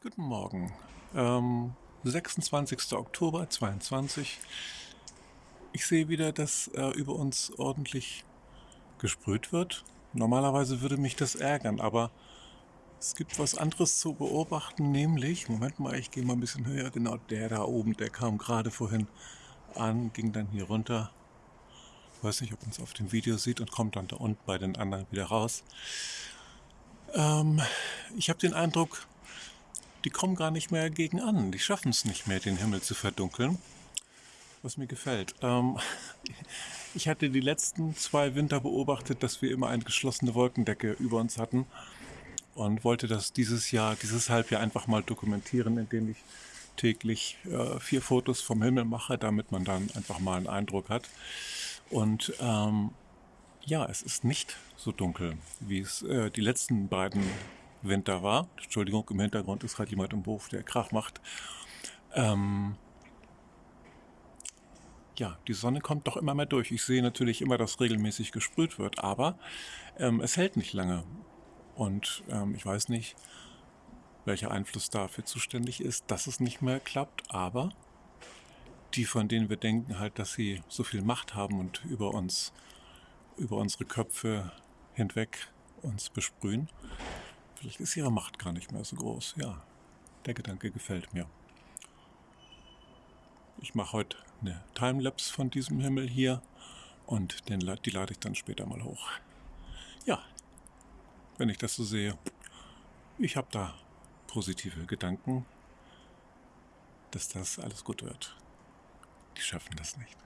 Guten Morgen. Ähm, 26. Oktober 22. Ich sehe wieder, dass äh, über uns ordentlich gesprüht wird. Normalerweise würde mich das ärgern, aber es gibt was anderes zu beobachten, nämlich, Moment mal, ich gehe mal ein bisschen höher, genau der da oben, der kam gerade vorhin an, ging dann hier runter. Ich weiß nicht, ob man es auf dem Video sieht und kommt dann da unten bei den anderen wieder raus. Ähm, ich habe den Eindruck, die kommen gar nicht mehr gegen an. Die schaffen es nicht mehr, den Himmel zu verdunkeln. Was mir gefällt. Ähm, ich hatte die letzten zwei Winter beobachtet, dass wir immer eine geschlossene Wolkendecke über uns hatten und wollte das dieses Jahr, dieses Halbjahr einfach mal dokumentieren, indem ich täglich äh, vier Fotos vom Himmel mache, damit man dann einfach mal einen Eindruck hat. Und ähm, ja, es ist nicht so dunkel, wie es äh, die letzten beiden Winter war. Entschuldigung, im Hintergrund ist gerade jemand im Hof, der Krach macht. Ähm, ja, die Sonne kommt doch immer mehr durch. Ich sehe natürlich immer, dass regelmäßig gesprüht wird, aber ähm, es hält nicht lange. Und ähm, ich weiß nicht, welcher Einfluss dafür zuständig ist, dass es nicht mehr klappt, aber die, von denen wir denken halt, dass sie so viel Macht haben und über uns, über unsere Köpfe hinweg uns besprühen, Vielleicht ist ihre Macht gar nicht mehr so groß. Ja, der Gedanke gefällt mir. Ich mache heute eine Timelapse von diesem Himmel hier und den, die lade ich dann später mal hoch. Ja, wenn ich das so sehe, ich habe da positive Gedanken, dass das alles gut wird. Die schaffen das nicht.